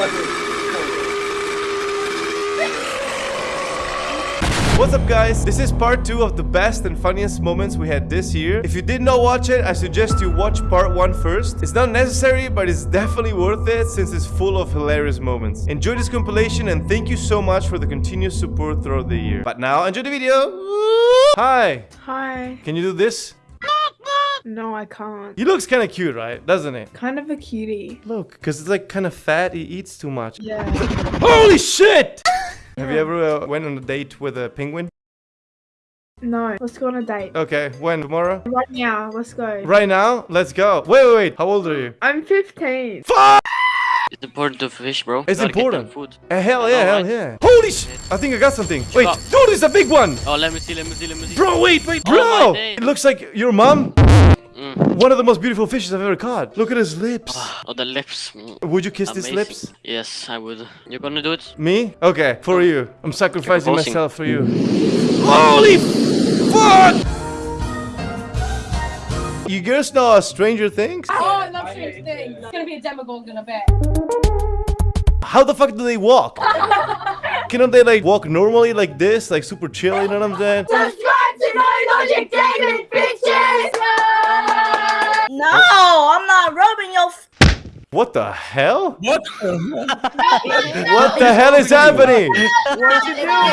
What's up guys? This is part 2 of the best and funniest moments we had this year. If you did not watch it, I suggest you watch part 1 first. It's not necessary, but it's definitely worth it since it's full of hilarious moments. Enjoy this compilation and thank you so much for the continuous support throughout the year. But now, enjoy the video! Hi! Hi. Can you do this? No, I can't. He looks kind of cute, right? Doesn't it? Kind of a cutie. Look, because it's like kind of fat, he eats too much. Yeah. Holy shit! Have you ever uh, went on a date with a penguin? No, let's go on a date. Okay, when? Tomorrow? Right now, let's go. Right now? Let's go. Wait, wait, wait. How old are you? I'm 15. Fuck! It's important to fish, bro. It's important. Food. Uh, hell yeah, hell right? yeah. Holy sh! I think I got something. Wait, up. dude, it's a big one! Oh, let me see, let me see, let me see. Bro, wait, wait, Oh, bro! days. It looks like your mom. Mm. One of the most beautiful fishes I've ever caught. Look at his lips. Oh, the lips. Would you kiss his Amazing. lips? Yes, I would. You're gonna do it? Me? Okay, for you. I'm sacrificing myself for you. Holy fuck! You girls know uh, Stranger Things? Oh, I love Stranger Things. It's gonna be a Demogorgon, I bet. How the fuck do they walk? Cannot they like walk normally like this? Like super chill, you know what I'm saying? Subscribe to No Logic David Pictures! No, I'm not rubbing your. F- What the hell? What? What the hell is happening? What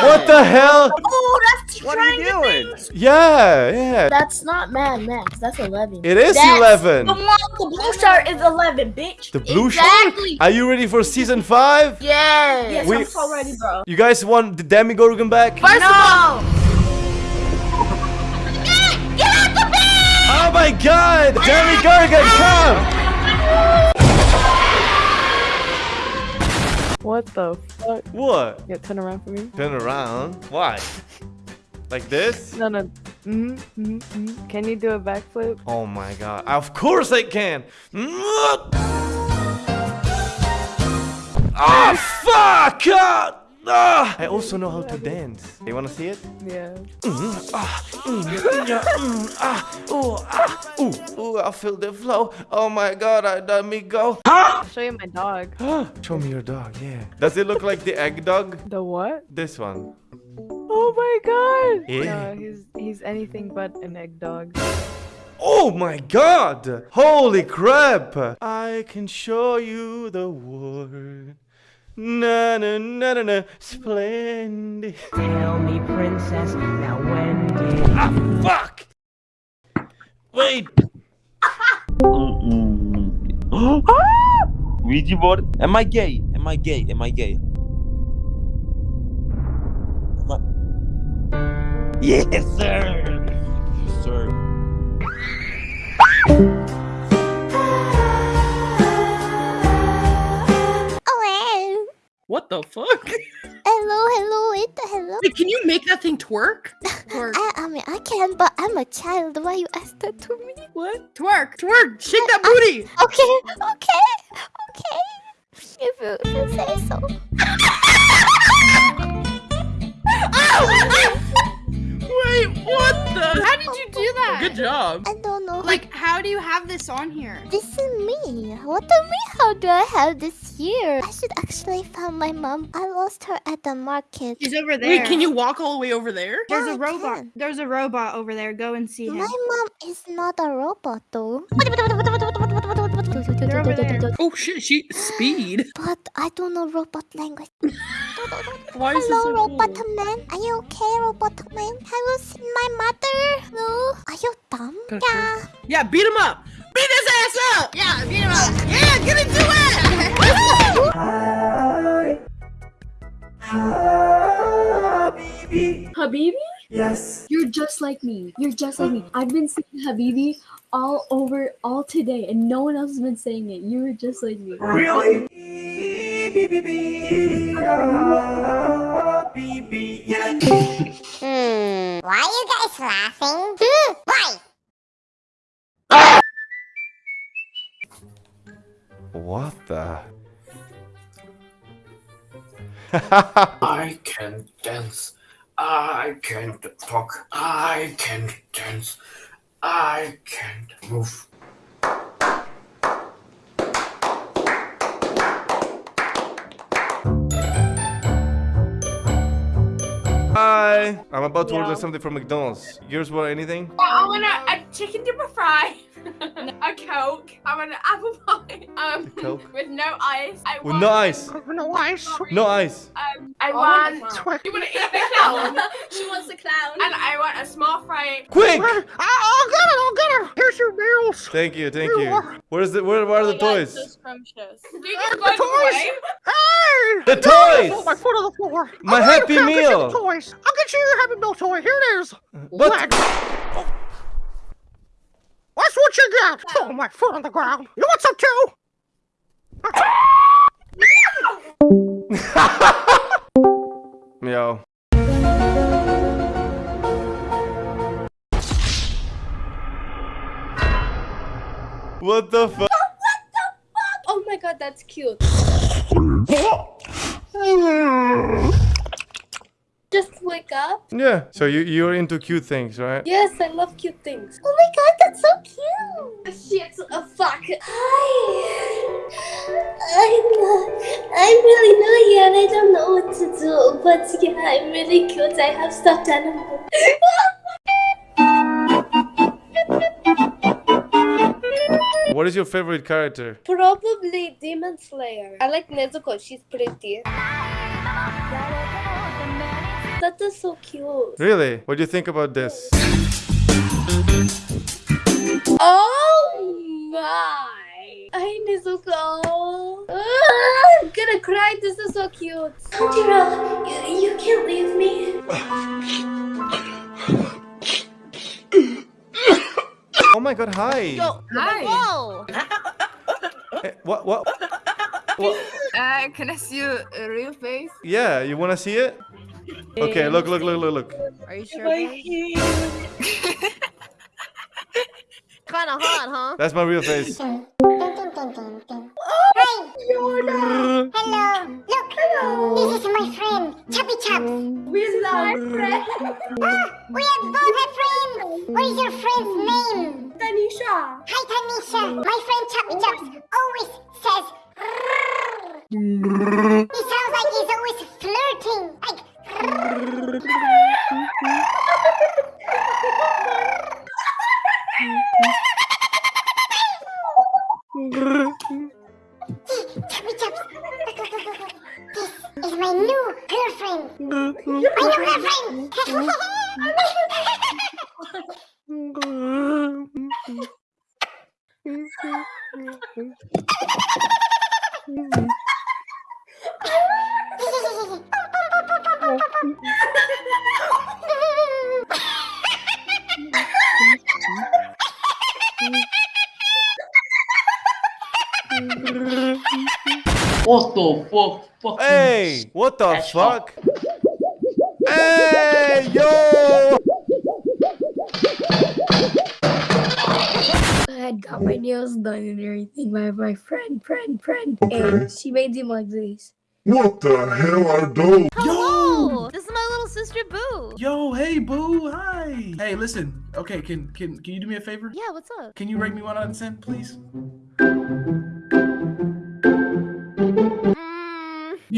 what the hell? oh, that's What are you doing? Things. Yeah, yeah. That's not Mad Max. That's 11. It is That's 11. The one, the blue shirt is 11, bitch. The blue Exactly. shirt? Are you ready for season 5? Yeah. Yes, We- I'm so ready, bro. You guys want the Demogorgon back? First of all, No. Oh my god! Demogorgon, come! What the fuck? What? Yeah, turn around for me. Turn around. Why? Like this? No, no. Mm-hmm, mm-hmm, mm-hmm. Can you do a backflip? Oh my god. Of course I can! Oh fuck! Ah! Ah! I also know how to dance. You wanna see it? Yeah. Ah, mm, yeah, mm, ah, ooh, ah, ooh, ooh, I feel the flow. Oh my god, I let me go. I'll show you my dog. Show me your dog, yeah. Does it look like the egg dog? The what? This one. Oh my god! Yeah. No, he's he's anything but an egg dog. Oh my god! Holy crap! I can show you the world. Na na na na na, splendid. Tell me, princess, now when did Ah, fuck! Wait, Ouija board? Am I gay? Am I gay? Am I gay? Am I... Yes, sir. Yes, sir. What the fuck? Hello, hello, it's hello. Wait, can you make that thing twerk? Twerk. I, I mean, I can, but I'm a child. Why you ask that to me? What? Twerk. Twerk. Shake that booty. Okay, okay, okay. If you, if you say so. Wait, oh! That? Good job. I don't know. Like, how do you have this on here? This is me. What do you mean? How do I have this here? I should actually find my mom. I lost her at the market. She's over there. Wait, can you walk all the way over there? There's Yeah, a I robot. can. There's a robot over there. Go and see him. My mom is not a robot, though. They're over there. Oh shit, she speed. But I don't know robot language. Why is this Hello, so robot cool? man. Are you okay, robot man? Have you seen my mother? No. Are you dumb? Gotcha. Yeah. Yeah, beat him up. Beat his ass up. Yeah, beat him up. Yeah, get into it. Habibi? Yes. You're just like me. You're just like me. I've been saying Habibi all over all today, and no one else has been saying it. You were just like me. Hmm. Why are you guys laughing? Why? what the? I can dance. I can't talk. I can't dance. I can't move. Hi. I'm about to order something from McDonald's. Yours want anything? I want a, a chicken dipper fry, a coke. I want an apple pie. Um, Coke? with no ice. I With want, no ice. With No ice. No ice. Um, I I want. want. You want to eat the clown? she wants the clown. and I want a small fry. Quick! I'll get it. I'll get it. Here's your meals. Thank you, thank you. Where's the where, where are the toys? Do you Uh, the toys. away? Hey! The Oh, my foot on the floor. My I'll Happy you- I'll get you Meal. the toys. I'll get you your Happy Meal toy. Here it is. What? Leg. Oh. That's what you get. Oh, my foot on the ground. You want some too? Yo. Oh, what the fuck? oh my god, that's cute. Just wake up. Yeah. So you you're into cute things, right? Yes, I love cute things. Oh my god, that's so cute. Shit, oh fuck. Hi. I'm uh, I'm really new here and I don't know what to do, but yeah, I'm really cute. I have stuffed animals. What is your favorite character? Probably Demon Slayer. I like Nezuko. She's pretty. That is so cute. Really? What do you think about this? Oh my! Hi Nezuko. Ah, I'm gonna cry. This is so cute. Tanjiro, you, you can't leave me. Oh my god, hi. Hi. Whoa! Eh, what what? what? Uh, can I see your uh, real face? Yeah, you wanna see it? Okay, look, look, look, look, look. Are you sure? Kind of hot, huh? That's my real face. Hey! Hello. Look. Hello! This is my friend, Chubby Chops. Oh, we love friend. We have both a friend. What is your friend's name? Tanisha. Hi, Tanisha. My friend Chubby Chops always oh, What the fuck? Hey, what the That's fuck? Yo! I had got my nails done and everything by my friend, friend, friend. And she made them like this. What the hell are those? Hello! This is my little sister Boo. Yo, hey, boo, hi. Hey, listen. Okay, can can can you do me a favor? Yeah, what's up? Can you rate me one out of ten, please?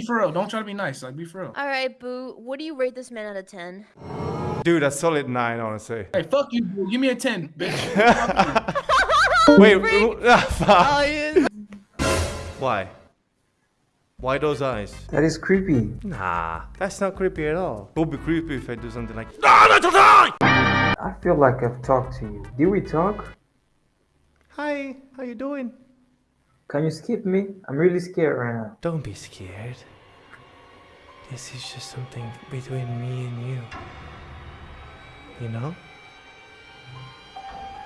Be for real. Don't try to be nice. Like, be for real. all right, Boo. What do you rate this man out of 10? Dude, a solid nine, honestly. Hey, fuck you, boo. Give me a ten, bitch. Wait, ah. Oh. Why? Why those eyes? That is creepy. Nah, that's not creepy at all. It would be creepy if I do something like I feel like I've talked to you. Did we talk? Hi, how you doing? Can you skip me? I'm really scared right now. Don't be scared. This is just something between me and you. You know?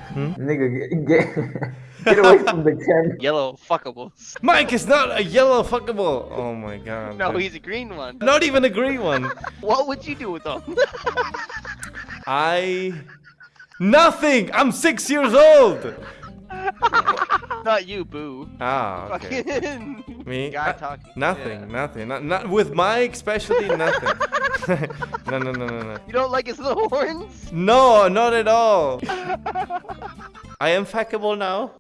Hmm? Nigga, get, get, get away from the camera. Yellow fuckable. Mike is not a yellow fuckable. Oh my god. No, dude. he's a green one. Not even a green one. What would you do with them? I. Nothing! I'm six years old! Not you, boo. Ah, okay. Fucking Me? Guy Uh, talking. Nothing, Yeah. nothing. Not, not with Mike, especially nothing. no, no, no, no, no. You don't like his little horns? No, not at all. I am fuckable now.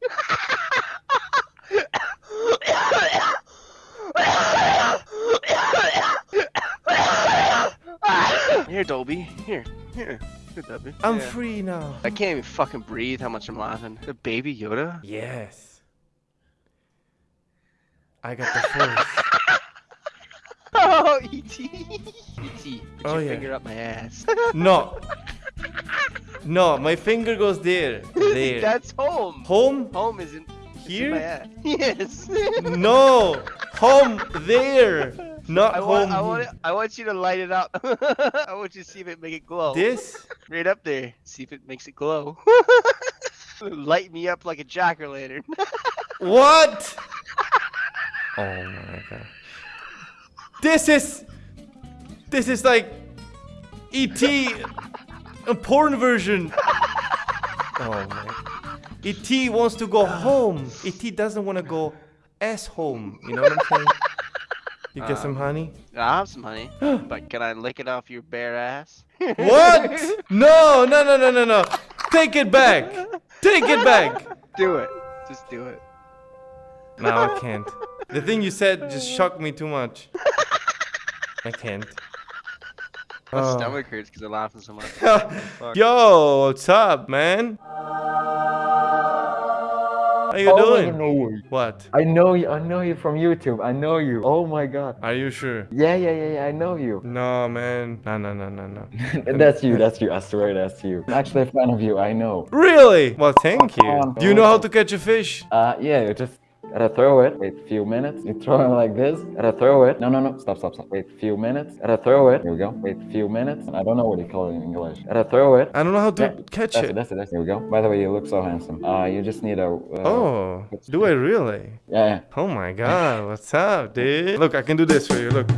Here, Dolby. Here. Here. Here, Dolby. I'm Yeah. free now. I can't even fucking breathe how much I'm laughing. The baby Yoda? Yes. I got the force. Oh, E.T. E.T. Put Oh, your yeah. finger up my ass. no. No, my finger goes there. There. That's home. Home? Home isn't it's in Here? my ass. Yes. No. Home there. Not I want, home. I want, it, I want you to light it up. I want you to see if it make it glow. This? Right up there. See if it makes it glow. Light me up like a jack o' lantern. What? Oh my god. This is This is like E.T. a porn version. Oh my. E.T. wants to go home. E.T. doesn't want to go ass home. You know what I'm saying? You get some Um, honey? I have some honey, but can I lick it off your bare ass? What? No, no, no, no, no, no. Take it back. Take it back. Do it. Just do it. No, I can't. The thing you said just shocked me too much. I can't. My Oh. stomach hurts because I'm laughing so much. Fuck. Yo, what's up, man? How you Oh, I doing? don't know you. What? I know you. I know you from YouTube. I know you. Oh my god. Are you sure? Yeah, yeah, yeah, yeah. I know you. No, man. No, no, no, no, no. that's you. That's you. I swear that's you. I'm actually a fan of you. I know. Really? Well, thank you. Do you know how to catch a fish? Uh, yeah. You just gotta throw it. Wait a few minutes. You throw it like this. Gotta throw it. No, no, no. Stop, stop, stop. Wait a few minutes. Gotta throw it. Here we go. Wait a few minutes. I don't know what you call it in English. Gotta throw it. I don't know how to Yeah, catch that's it. That's it. That's it. Here we go. By the way, you look so handsome. Uh, you just need a. Uh, Oh, do I really? Yeah, yeah. Oh my god, what's up, dude? Look, I can do this for you. Look.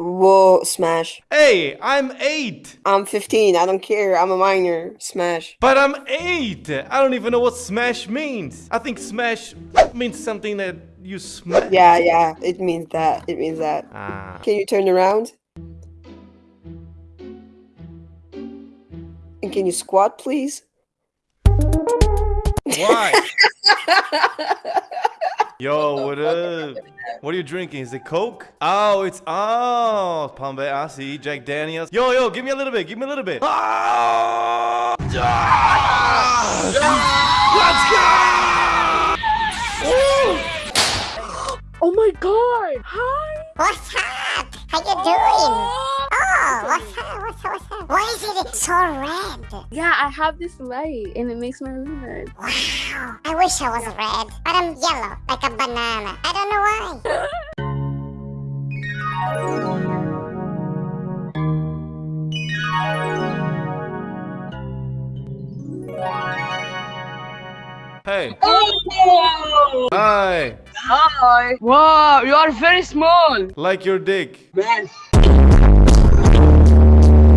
Whoa, smash. Hey, I'm eight. I'm 15. I don't care. I'm a minor. Smash. But I'm eight. I don't even know what smash means. I think smash means something that you smash. Yeah, yeah. It means that. It means that. Ah. Can you turn around? And can you squat, please? Why? Yo, what up? What are you drinking? Is it Coke? Oh, it's oh, Palm Bay. I see Jack Daniels. Yo, yo, give me a little bit. Give me a little bit. Ah! Oh my god! Hi! What's up? How you doing? Oh. oh, what's up? What's up? What's up? Why is it so red? Yeah, I have this light and it makes my room red. Wow, I wish I was red, but I'm yellow, like a banana. I don't know why. Hey. Oh! Hi. Hi. Wow, you are very small. Like your dick. Man.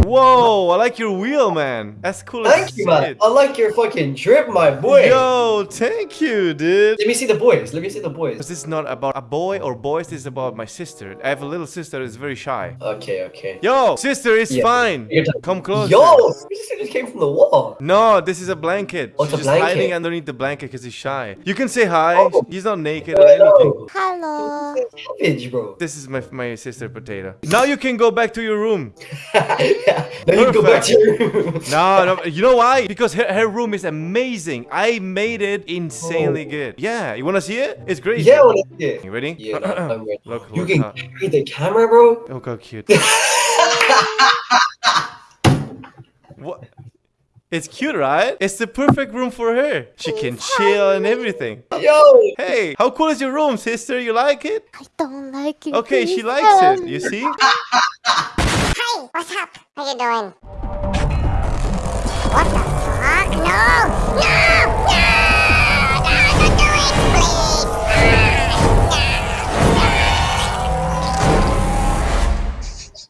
Whoa, I like your wheel, man. That's cool as Thank you, man. I like your fucking drip, my boy. Yo, thank you, dude. Let me see the boys. Let me see the boys. This is not about a boy or boys. This is about my sister. I have a little sister that's very shy. Okay, okay. Yo, sister, it's Yeah. fine. Come closer. Yo, this just came from the wall. No, this is a blanket. Oh, She's a just blanket. hiding underneath the blanket because he's shy. You can say hi. Oh. He's not naked or anything. Hello. Savage, bro. This is my my sister Potato. Now you can go back to your room. Now you go back to your room. No, no, you know why? Because her, her room is amazing. I made it insanely oh. good. Yeah, you wanna see it? It's great. Oh. Yeah, well, yeah. You ready? Yeah, no, I'm ready. Look, You look can how- carry the camera, bro. Look how cute. what? It's cute, right? It's the perfect room for her. She can chill and everything. Yo. Hey, how cool is your room, sister? You like it? I don't like it. Okay, she likes it. You see? Hi, what's up? How you doing? What the fuck? No! No! No! No, don't do it, please!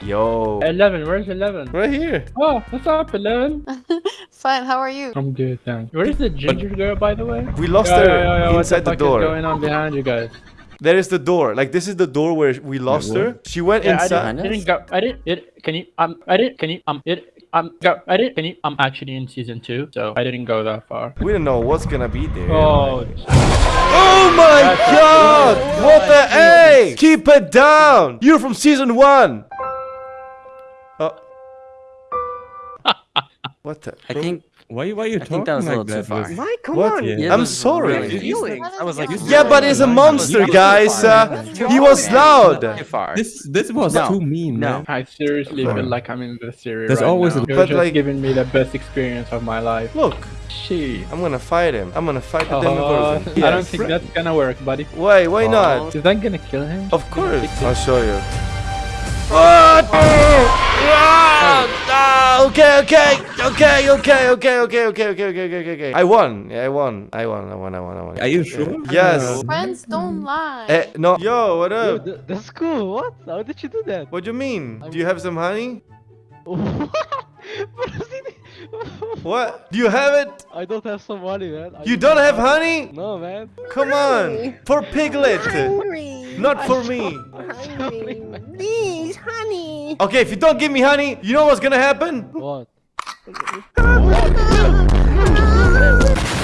Yo. 11, where's 11? Right here. Oh, what's up, 11? Fine, how are you? I'm good, thanks. Where's the ginger girl, by the way? We lost Yo, her yo, yo, yo, inside the fuck is door. going on behind you guys? There is the door. Like this is the door where we lost her. She went Yeah, I inside. didn't, I didn't go. I didn't. It. Can you? Um. I didn't. Can you? Um. It. I'm. Go, I didn't. finish- I'm actually in season two, so I didn't go that far. We don't know what's gonna be there. Oh, Oh my god! What the A? Keep it down! You're from season one! Oh. What the? I think. Why, why are you I talking think that was a like little too that? far. Why? Come What? on. Yeah, I'm sorry. really- I was like, Yeah, but he's a monster, guys. Uh, he was loud. This this was No, too mean, no. man. I seriously feel like I'm in the series There's right always now. a- You're But just like- giving me the best experience of my life. Look, She. I'm gonna fight him. I'm gonna fight the Oh, Demogorgon. I don't think that's gonna work, buddy. Why? Why not? Is that gonna kill him? Of course. I'll show you. What? Ah, okay, okay, okay, okay, okay, okay, okay, okay, okay, okay, okay, okay. I won. Yeah, I won. I won. I won. I won. I won. Are you sure? Yes. Friends don't lie. Eh, no. Yo, what up? that's cool. What? How did you do that? What do you mean? Do you have some honey? What? Do you have it? I don't have some money, man. I You don't have honey? No, man. Come on. For Piglet. Not for me. Please, honey. Okay, if you don't give me honey, you know what's gonna happen? What?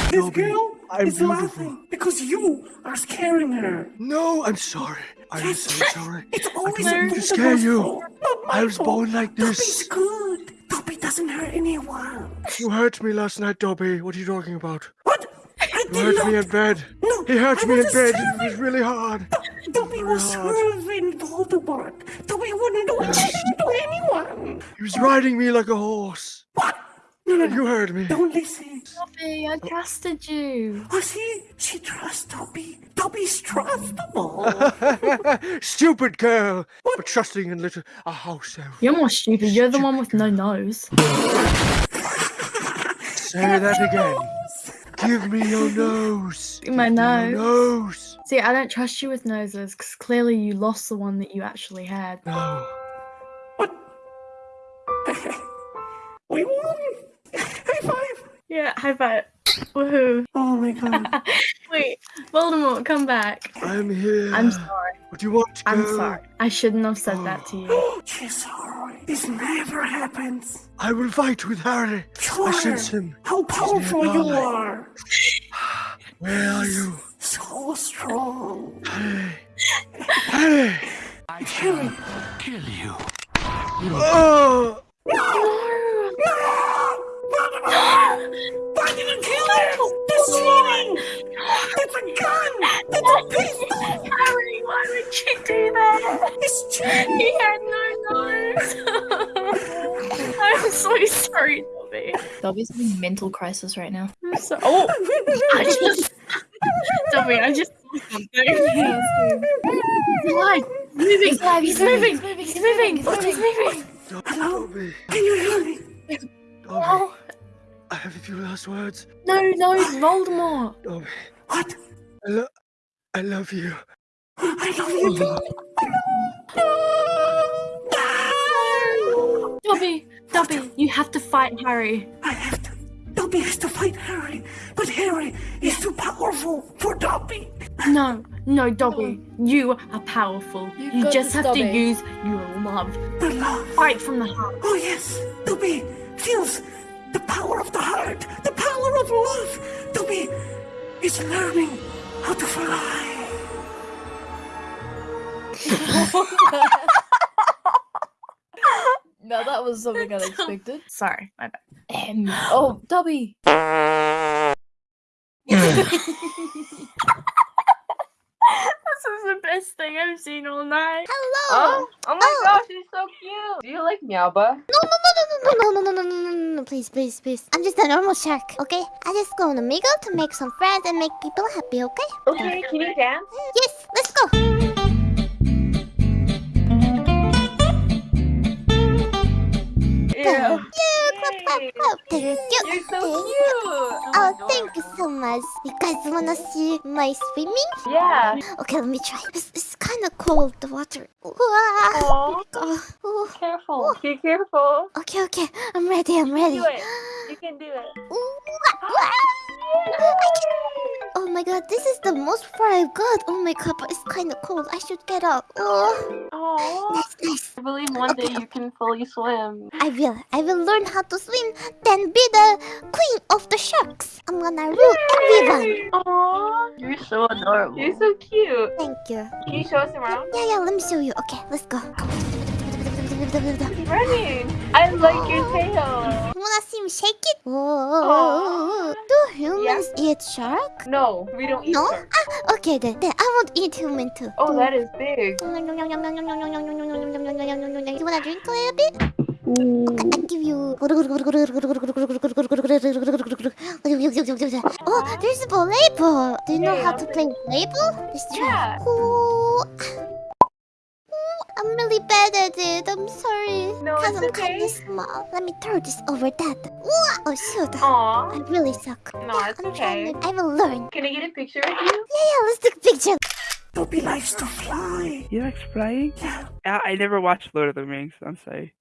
This girl is laughing because you are scaring her. No, I'm sorry. I'm Yes, so sorry. It's always I a to scare you. fault. Not my I was born like this. Dobby's this. good. Dobby doesn't hurt anyone. You hurt me last night, Dobby. What are you talking about? What? I You did hurt not. me in bed. No, He hurt I me in bed. serving. It was really hard. Dobby was hard. serving Voldemort. Dobby wouldn't do anything to anyone. He was riding me like a horse. What? No, no, And you heard me. Don't listen. Dobby, I oh. trusted you. Oh, see? She trusts Dobby. Dobby's trustable. Stupid girl. For trusting in little a house elf. You're more stupid. You're the one with no nose. Say that again. Give me your nose. My Give me nose. your nose. See, I don't trust you with noses because clearly you lost the one that you actually had. No. What? we won. High five. Yeah, high five. Woohoo. Oh my god. Wait, Voldemort, come back. I'm here. I'm sorry. What do you want I'm go? sorry. I shouldn't have said that to you. She's sorry. This never happens. I will fight with Harry. Sure. I sense him. How powerful you are. Where are you? Dobby. Dobby's having a mental crisis right now. So. Oh, I just. Dobby, I just saw something. He's alive. Moving. He's alive, He's oh, he's moving. moving, He's moving. He's moving. Hello? Can you hear me? Dobby, I have a few last words. No, no, Voldemort. Dobby, What? I, lo- I love you. I love you too. Dobby, Dobby, you have to fight Harry. I have to. Dobby has to fight Harry, but Harry is too powerful for Dobby. No, no, Dobby, you are powerful. You, got just have to use your love. The love. Fight from the heart. Oh yes, Dobby feels the power of the heart, the power of love. Dobby is learning how to fly. No, that was something unexpected. Sorry, my bad. Um, oh, Dobby. This is the best thing I've seen all night. Hello. Oh, oh my gosh, he's so cute. Do you like Meowba? No, no, no, no, no, no, no, no, no, no, no, please, please, please. I'm just a normal shark, okay? I just go on Omegle to make some friends and make people happy, okay? Okay, can you dance? Yes, let's go. Clap, clap. Thank you. You're so Thank cute. you. Oh, oh thank you so much. You guys wanna see my swimming? Yeah. Okay, let me try. It's, it's kind of cold, the water. Wow. Aw. Oh, oh. Careful. Be careful. Okay, okay. I'm ready, I'm ready. Do it. You can do it. Ooh, ah, ah. I can- Oh my god, this is the most far I've got. Oh my god, but it's kind of cold. I should get up. Oh, Oh, that's nice. I believe one day you can fully swim. I will. I will learn how to swim, then be the queen of the sharks. I'm gonna rule everyone. Aw, You're so adorable. you're so cute. Thank you. Can you show us around? Yeah, yeah, let me show you. Okay, let's go. Running. I like your tail. You wanna see me shake it? Whoa. Do humans eat shark? No, we don't eat No? shark. Ah, okay then. Then I won't eat human too. Oh, that is big. You wanna drink a little bit? Okay, I give you. Oh, there's a volleyball. Do you know how to play volleyball? Let's try. Yeah. Ooh. Ooh, I'm really bad at it. I'm sorry. No, Cause it's I'm okay. kinda small. Let me throw this over that. Oh shoot. Aw. I really suck. No, Yeah, it's I'm trying okay. to- I will learn. Can I get a picture of you? Yeah, yeah, let's take a picture. Dobby likes to fly. You like flying? Yeah. I, I never watched Lord of the Rings. I'm sorry.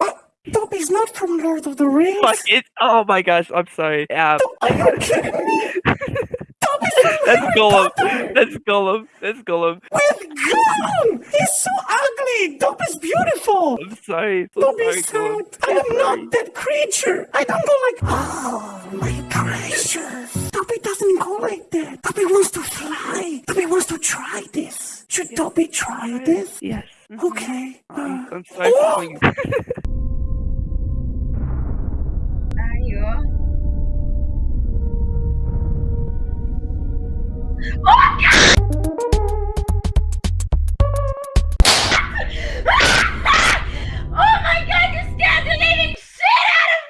Dobby's not from Lord of the Rings. Fuck it! Oh my gosh! I'm sorry. Yeah. That's Gollum. That's Gollum. That's Gollum. With Gollum! He's so ugly! Dobby's beautiful! I'm sorry. So Dobby's sorry, sad. I am not that creature! I don't go like, oh my gracious! Dobby doesn't go like that! Dobby wants to fly! Dobby wants to try this! Should Dobby try this? Yes. Mm-hmm. Okay. I'm, uh, I'm sorry for oh! of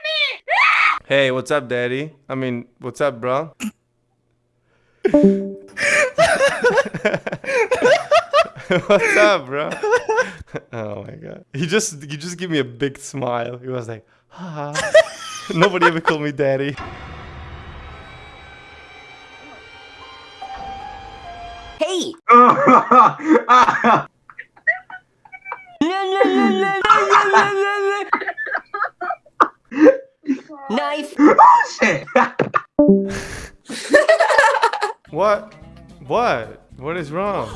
me! Hey, what's up, daddy? I mean, what's up, bro? what's up, bro? oh my god. He just he just gave me a big smile. He was like, ha. Nobody ever called me daddy. Hey! Knife! What? What? What is wrong?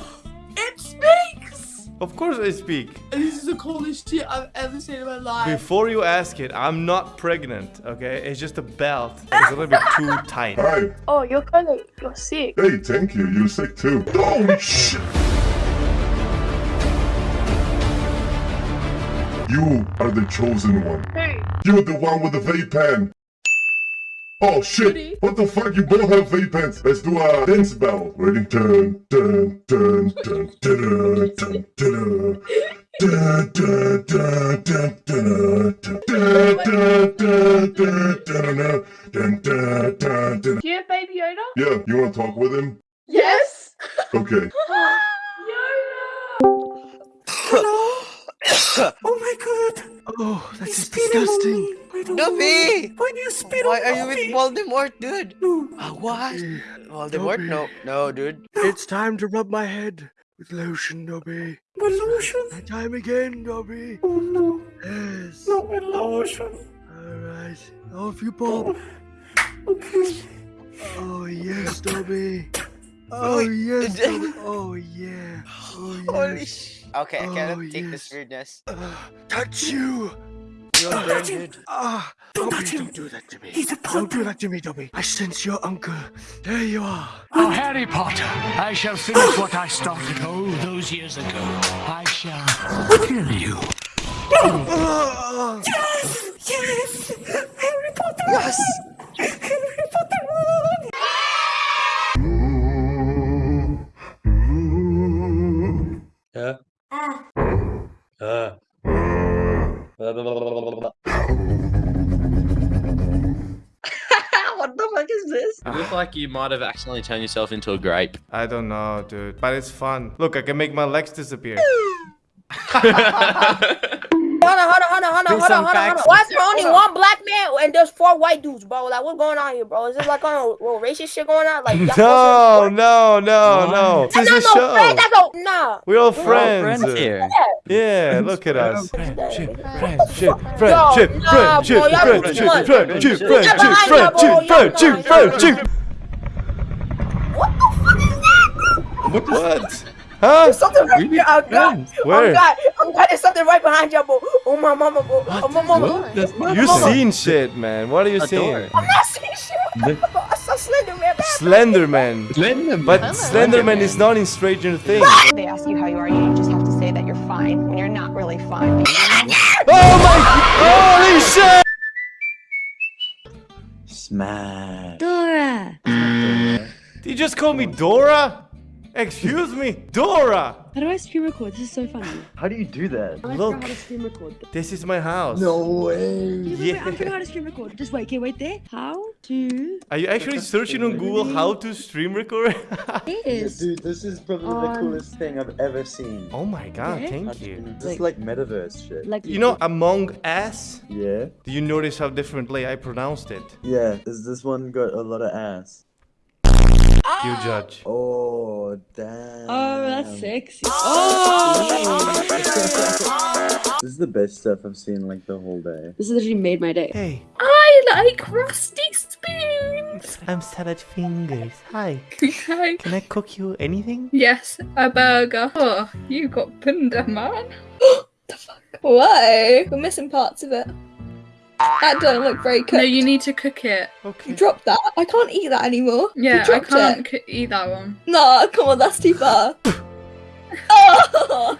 It speaks! Of course I speak. This is the coolest shit I've ever seen in my life. Before you ask it, I'm not pregnant, okay? It's just a belt. It's a little bit too tight. Hi. Oh, you're kind of, you're sick. Hey, thank you. You're sick too. Oh, shit. You are the chosen one. Hey. You're the one with the vape pen. Oh shit! What the fuck? You both have vape pens. Let's do a dance battle. Ready? Dun dun dun dun dun dun dun dun dun dun dun dun Voldemort, dude? Uh, what? Voldemort? No, no, dude. It's time to rub my head with lotion, Dobby. With lotion? And time again, Dobby. Oh no. Yes. Not with lotion. Alright. Off you pop. Okay. Oh, yes, Dobby. Oh, yes, Dobby. Oh, yeah. Oh, Holy sh... Okay, I cannot Oh, take this yes. weirdness. Touch you. You're Ah, branded. Ah, Don't Dobby, touch him. don't do that to me. He's a Don't do that to me, Dobby. I sense your uncle. There you are. Oh, Harry Potter, I shall finish what I started all those years ago. I shall kill you. Ah. Yes! Yes! Harry Potter! Yes! Like you might have accidentally turned yourself into a grape. I don't know, dude. But it's fun. Look, I can make my legs disappear. Hold on, hold on, hold on, hold on, hold on, hold on, hold on. facts. Why is there only Hold on. one black man and there's four white dudes, bro? Like, what's going on here, bro? Is this like on a little racist shit going on? Like, y'all No, no, no, no. This is a That's not no friends. show. That's no, nah. We're all We're all friends. friends here. Yeah, look at us. Friendship, friendship, Yo, friendship, nah, friendship, bro, y'all friendship, too much. friendship, Y'all friendship, lying, bro. friendship, Y'all friendship, lying. friendship. What the fuck is What? Huh? There's something right here. Oh God. Where? Oh God. Oh God. There's something right behind you, bro. Oh my mama, bro. Oh my mama. You seen shit, man. What are you seeing? I'm not seeing shit. I saw Slender Man. Slenderman. Slenderman. But Slenderman is not in Stranger Things. They ask you how you are, you just have to say that you're fine when you're not really fine. Oh my! Holy shit! Smash. Dora. Did you just call me Dora? Excuse me, Dora. How do I stream record? This is so funny. How do you do that? I Look. how to stream record. This is my house. No way. Yeah. Yeah. I forgot how to stream record. Just wait, okay, wait there. How to? Are you actually searching on Google how to stream record? Is. Dude, this is probably Um, the coolest thing I've ever seen. oh my god, Yeah? thank you. This is like metaverse shit. Like You know Among Us? Yeah? Do you notice how differently I pronounced it? Yeah, is this one got a lot of ass? You judge. Oh, damn. Oh, that's sexy. Oh. oh! This is the best stuff I've seen like the whole day. This literally made my day. Hey, I like rusty spoons. I'm Salad Fingers. Hi. Okay. Can I cook you anything? Yes, a burger. Oh, you got bunda, man. the fuck? Why? We're missing parts of it. That doesn't look very cooked. No, you need to cook it. Okay. Drop that. I can't eat that anymore. Yeah, I can't It. c- eat that one. No, come on, that's too far. oh!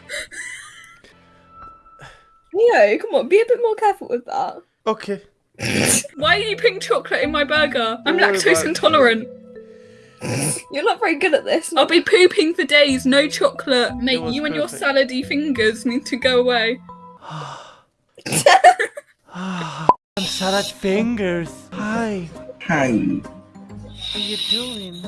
Leo, come on, be a bit more careful with that. Okay. Why are you putting chocolate in my burger? I'm Don't lactose intolerant. You're not very good at this. I'll be pooping for days, no chocolate. Mate, you and your perfect. salady fingers need to go away. I'm Salad Fingers. Hi. Hi. What are you doing?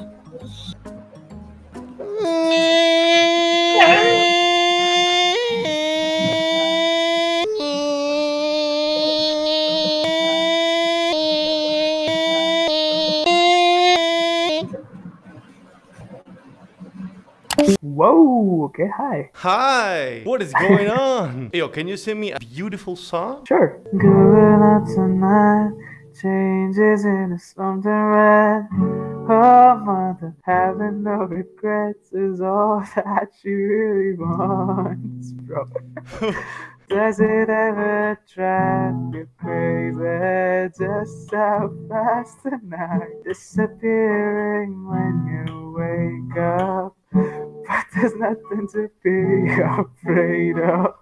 Whoa, okay, hi. Hi. What is going on? Yo, can you sing me a beautiful song? Sure. Going out tonight, changes into something red. Oh, mother, having no regrets is all that she really wants, bro. Does it ever drive you crazy just how fast the night disappearing when you wake up? But there's nothing to be afraid of.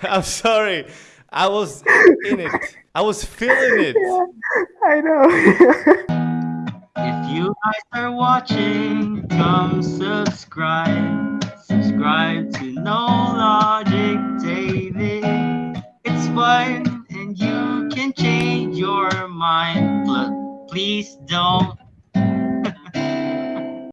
I'm sorry. I was in it. I was feeling it. I know. If you guys are watching, come subscribe. Subscribe to No Logic David. It's fun and you can change your mind. But please don't